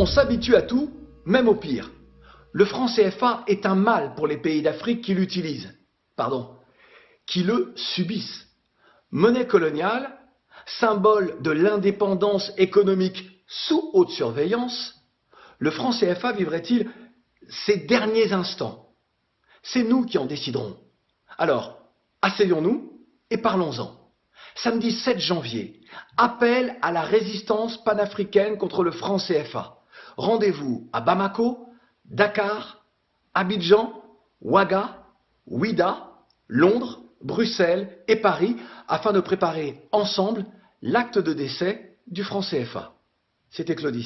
On s'habitue à tout, même au pire. Le franc CFA est un mal pour les pays d'Afrique qui l'utilisent. Pardon, qui le subissent. Monnaie coloniale, symbole de l'indépendance économique sous haute surveillance, le franc CFA vivrait-il ses derniers instants? C'est nous qui en déciderons. Alors, asseyons-nous et parlons-en. Samedi 7 janvier, appel à la résistance panafricaine contre le franc CFA. Rendez-vous à Bamako, Dakar, Abidjan, Ouaga, Ouida, Londres, Bruxelles et Paris afin de préparer ensemble l'acte de décès du franc CFA. C'était Claude.